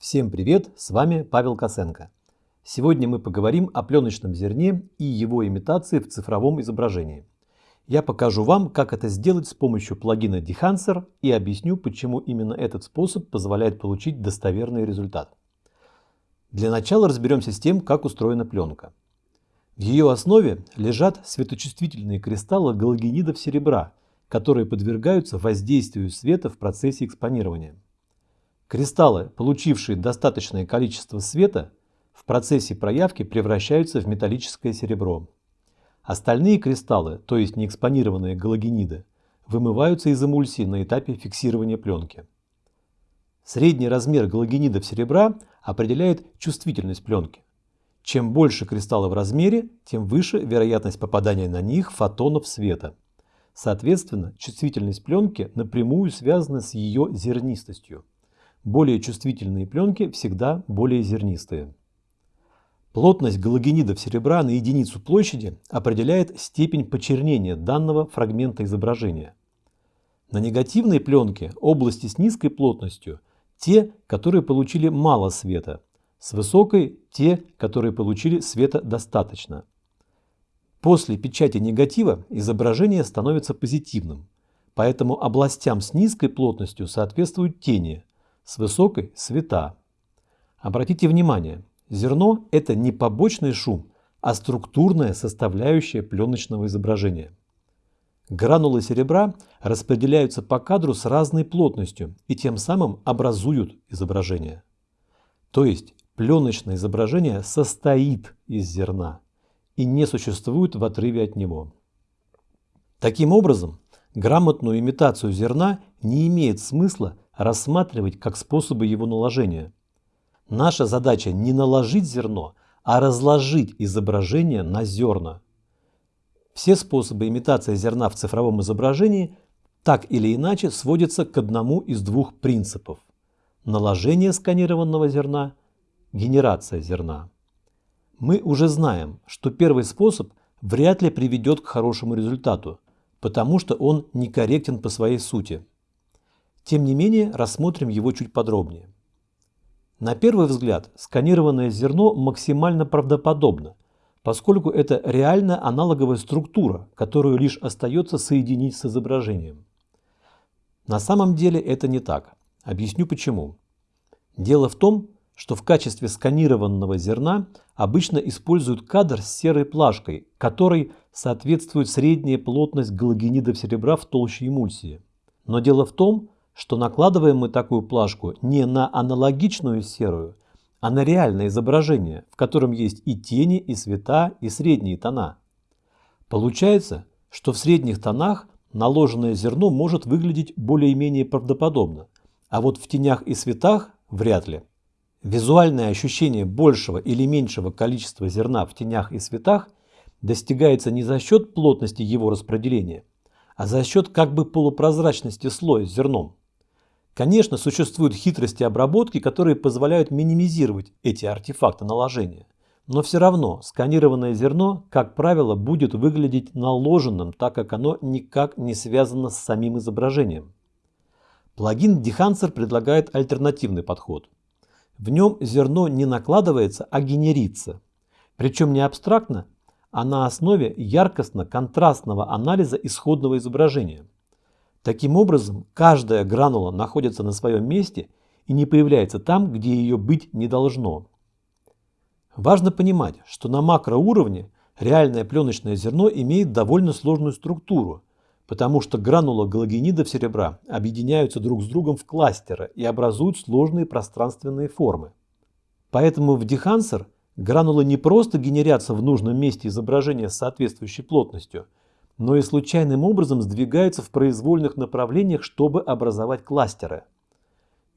Всем привет, с вами Павел Косенко. Сегодня мы поговорим о пленочном зерне и его имитации в цифровом изображении. Я покажу вам, как это сделать с помощью плагина Dehancer и объясню, почему именно этот способ позволяет получить достоверный результат. Для начала разберемся с тем, как устроена пленка. В ее основе лежат светочувствительные кристаллы галогенидов серебра, которые подвергаются воздействию света в процессе экспонирования. Кристаллы, получившие достаточное количество света, в процессе проявки превращаются в металлическое серебро. Остальные кристаллы, то есть неэкспонированные галогениды, вымываются из эмульсии на этапе фиксирования пленки. Средний размер галогенидов серебра определяет чувствительность пленки. Чем больше кристаллы в размере, тем выше вероятность попадания на них фотонов света. Соответственно, чувствительность пленки напрямую связана с ее зернистостью. Более чувствительные пленки всегда более зернистые. Плотность галогенидов серебра на единицу площади определяет степень почернения данного фрагмента изображения. На негативной пленке области с низкой плотностью – те, которые получили мало света, с высокой – те, которые получили света достаточно. После печати негатива изображение становится позитивным, поэтому областям с низкой плотностью соответствуют тени – с высокой – света. Обратите внимание, зерно – это не побочный шум, а структурная составляющая пленочного изображения. Гранулы серебра распределяются по кадру с разной плотностью и тем самым образуют изображение. То есть пленочное изображение состоит из зерна и не существует в отрыве от него. Таким образом, грамотную имитацию зерна не имеет смысла рассматривать как способы его наложения. Наша задача не наложить зерно, а разложить изображение на зерна. Все способы имитации зерна в цифровом изображении так или иначе сводятся к одному из двух принципов – наложение сканированного зерна, генерация зерна. Мы уже знаем, что первый способ вряд ли приведет к хорошему результату, потому что он некорректен по своей сути. Тем не менее, рассмотрим его чуть подробнее. На первый взгляд, сканированное зерно максимально правдоподобно, поскольку это реально аналоговая структура, которую лишь остается соединить с изображением. На самом деле это не так. Объясню почему. Дело в том, что в качестве сканированного зерна обычно используют кадр с серой плашкой, которой соответствует средняя плотность галогенидов серебра в толще эмульсии. Но дело в том, что накладываем мы такую плашку не на аналогичную серую, а на реальное изображение, в котором есть и тени, и цвета, и средние тона. Получается, что в средних тонах наложенное зерно может выглядеть более-менее правдоподобно, а вот в тенях и цветах вряд ли. Визуальное ощущение большего или меньшего количества зерна в тенях и цветах достигается не за счет плотности его распределения, а за счет как бы полупрозрачности слоя с зерном. Конечно, существуют хитрости обработки, которые позволяют минимизировать эти артефакты наложения. Но все равно сканированное зерно, как правило, будет выглядеть наложенным, так как оно никак не связано с самим изображением. Плагин Dehancer предлагает альтернативный подход. В нем зерно не накладывается, а генерится. Причем не абстрактно, а на основе яркостно-контрастного анализа исходного изображения. Таким образом, каждая гранула находится на своем месте и не появляется там, где ее быть не должно. Важно понимать, что на макроуровне реальное пленочное зерно имеет довольно сложную структуру, потому что гранулы галогенидов серебра объединяются друг с другом в кластеры и образуют сложные пространственные формы. Поэтому в Dehancer гранулы не просто генерятся в нужном месте изображения с соответствующей плотностью – но и случайным образом сдвигаются в произвольных направлениях, чтобы образовать кластеры.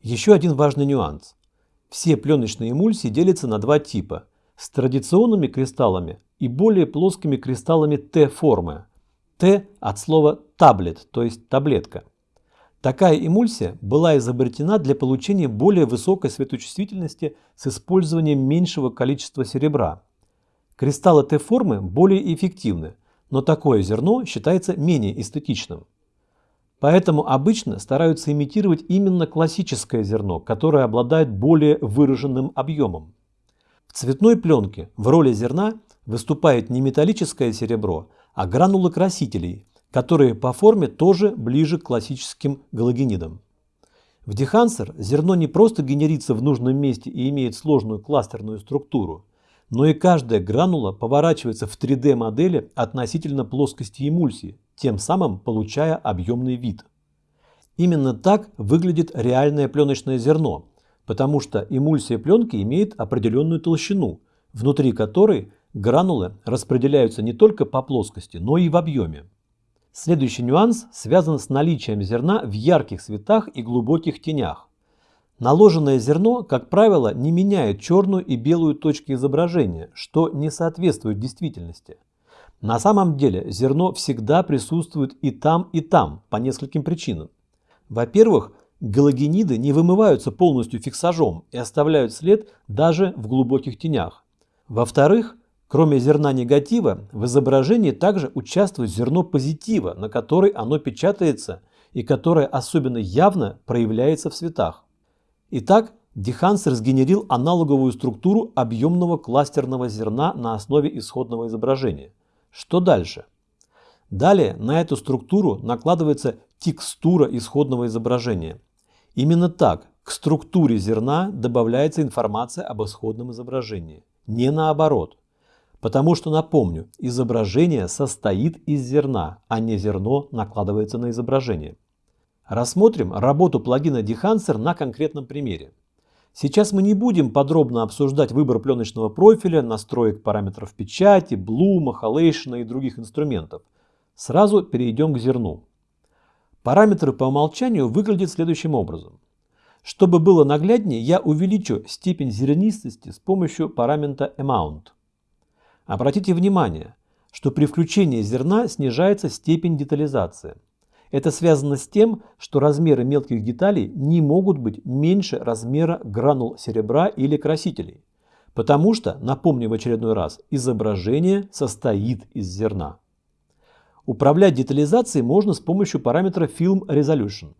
Еще один важный нюанс. Все пленочные эмульсии делятся на два типа – с традиционными кристаллами и более плоскими кристаллами Т-формы. Т от слова таблет, то есть таблетка. Такая эмульсия была изобретена для получения более высокой светочувствительности с использованием меньшего количества серебра. Кристаллы Т-формы более эффективны, но такое зерно считается менее эстетичным. Поэтому обычно стараются имитировать именно классическое зерно, которое обладает более выраженным объемом. В цветной пленке в роли зерна выступает не металлическое серебро, а гранулы красителей, которые по форме тоже ближе к классическим галогенидам. В дехансер зерно не просто генерится в нужном месте и имеет сложную кластерную структуру, но и каждая гранула поворачивается в 3D модели относительно плоскости эмульсии, тем самым получая объемный вид. Именно так выглядит реальное пленочное зерно, потому что эмульсия пленки имеет определенную толщину, внутри которой гранулы распределяются не только по плоскости, но и в объеме. Следующий нюанс связан с наличием зерна в ярких цветах и глубоких тенях. Наложенное зерно, как правило, не меняет черную и белую точки изображения, что не соответствует действительности. На самом деле зерно всегда присутствует и там, и там по нескольким причинам. Во-первых, галогениды не вымываются полностью фиксажом и оставляют след даже в глубоких тенях. Во-вторых, кроме зерна негатива, в изображении также участвует зерно позитива, на которой оно печатается и которое особенно явно проявляется в цветах. Итак, Дехансер сгенерил аналоговую структуру объемного кластерного зерна на основе исходного изображения – что дальше? Далее на эту структуру накладывается текстура исходного изображения. Именно так к структуре зерна добавляется информация об исходном изображении. Не наоборот. Потому что, напомню, изображение состоит из зерна, а не зерно накладывается на изображение. Рассмотрим работу плагина Dehancer на конкретном примере. Сейчас мы не будем подробно обсуждать выбор пленочного профиля, настроек параметров печати, блума, халейшена и других инструментов. Сразу перейдем к зерну. Параметры по умолчанию выглядят следующим образом. Чтобы было нагляднее, я увеличу степень зернистости с помощью параметра amount. Обратите внимание, что при включении зерна снижается степень детализации. Это связано с тем, что размеры мелких деталей не могут быть меньше размера гранул серебра или красителей. Потому что, напомню в очередной раз, изображение состоит из зерна. Управлять детализацией можно с помощью параметра Film Resolution.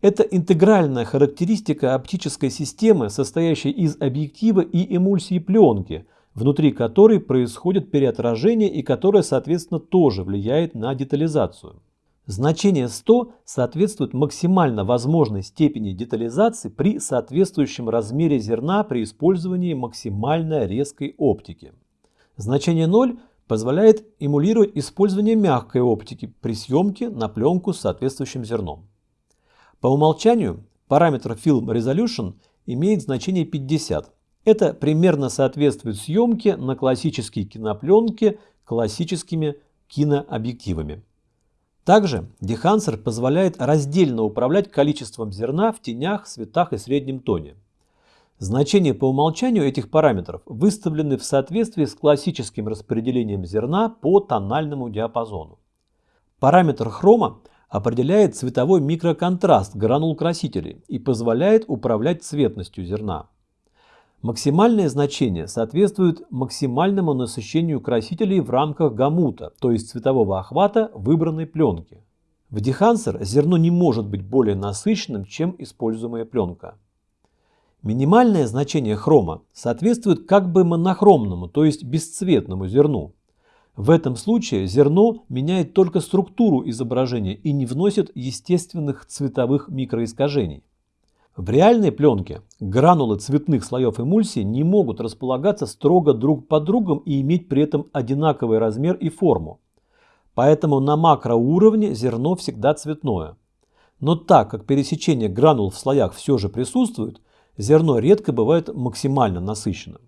Это интегральная характеристика оптической системы, состоящей из объектива и эмульсии пленки, внутри которой происходит переотражение и которая, соответственно, тоже влияет на детализацию. Значение 100 соответствует максимально возможной степени детализации при соответствующем размере зерна при использовании максимально резкой оптики. Значение 0 позволяет эмулировать использование мягкой оптики при съемке на пленку с соответствующим зерном. По умолчанию параметр Film Resolution имеет значение 50. Это примерно соответствует съемке на классические кинопленки классическими кинообъективами. Также Дехансер позволяет раздельно управлять количеством зерна в тенях, цветах и среднем тоне. Значения по умолчанию этих параметров выставлены в соответствии с классическим распределением зерна по тональному диапазону. Параметр хрома определяет цветовой микроконтраст гранул красителей и позволяет управлять цветностью зерна. Максимальное значение соответствует максимальному насыщению красителей в рамках гамута, то есть цветового охвата выбранной пленки. В дехансер зерно не может быть более насыщенным, чем используемая пленка. Минимальное значение хрома соответствует как бы монохромному, то есть бесцветному зерну. В этом случае зерно меняет только структуру изображения и не вносит естественных цветовых микроискажений. В реальной пленке гранулы цветных слоев эмульсии не могут располагаться строго друг под другом и иметь при этом одинаковый размер и форму. Поэтому на макроуровне зерно всегда цветное. Но так как пересечение гранул в слоях все же присутствует, зерно редко бывает максимально насыщенным.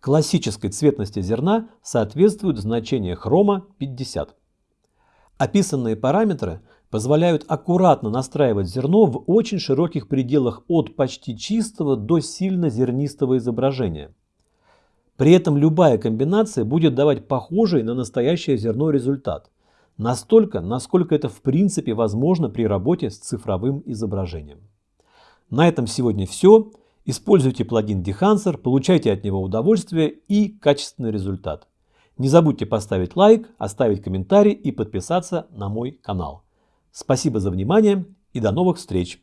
Классической цветности зерна соответствует значение хрома 50. Описанные параметры позволяют аккуратно настраивать зерно в очень широких пределах от почти чистого до сильно зернистого изображения. При этом любая комбинация будет давать похожий на настоящее зерно результат. Настолько, насколько это в принципе возможно при работе с цифровым изображением. На этом сегодня все. Используйте плагин Dehancer, получайте от него удовольствие и качественный результат. Не забудьте поставить лайк, оставить комментарий и подписаться на мой канал. Спасибо за внимание и до новых встреч!